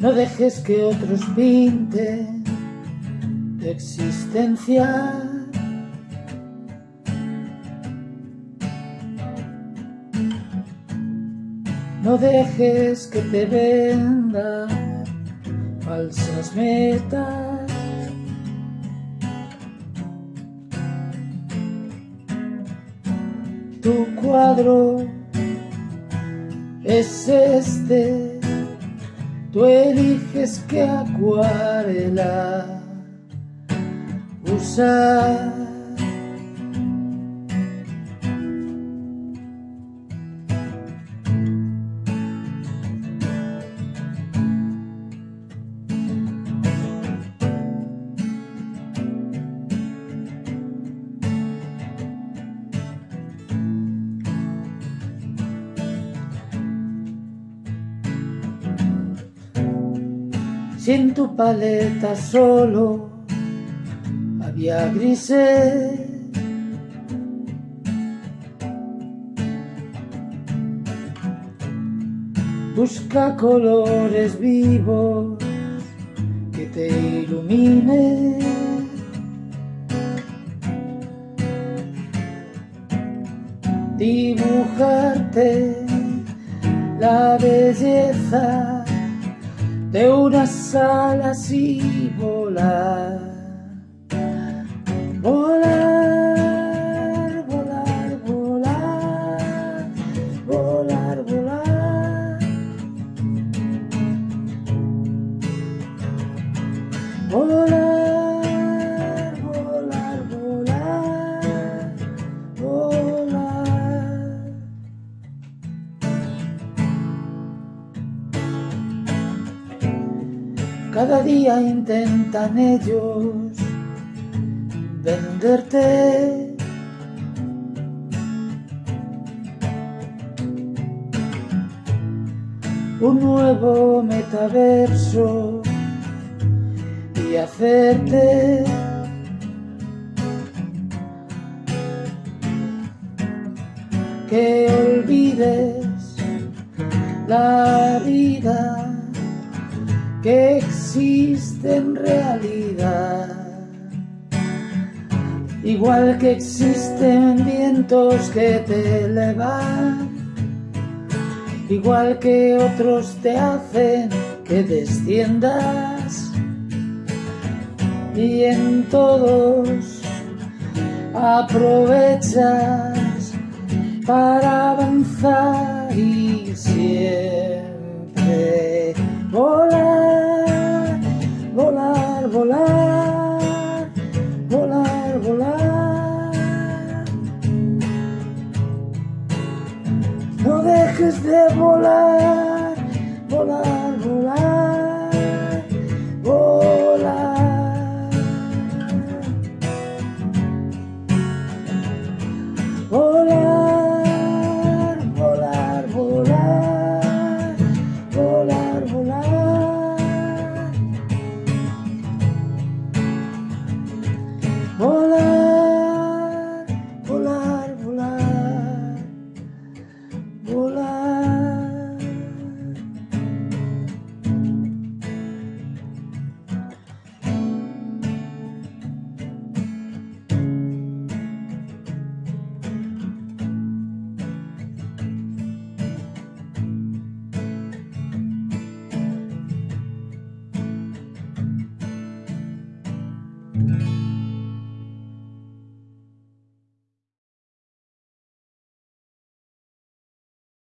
No dejes que otros pinten tu existencia. No dejes que te vendan falsas metas. Tu cuadro es este Tú eliges qué acuarela usar. Si en tu paleta solo había grises. Busca colores vivos que te iluminen. Dibujarte la belleza de unas alas y volar, volar, volar, volar, volar, volar, volar. Cada día intentan ellos venderte. Un nuevo metaverso y hacerte. Que olvides la vida que existe en realidad. Igual que existen vientos que te elevan, igual que otros te hacen que desciendas, y en todos aprovechas para avanzar y siempre volar volar, volar, volar, volar. No dejes de volar, volar, volar.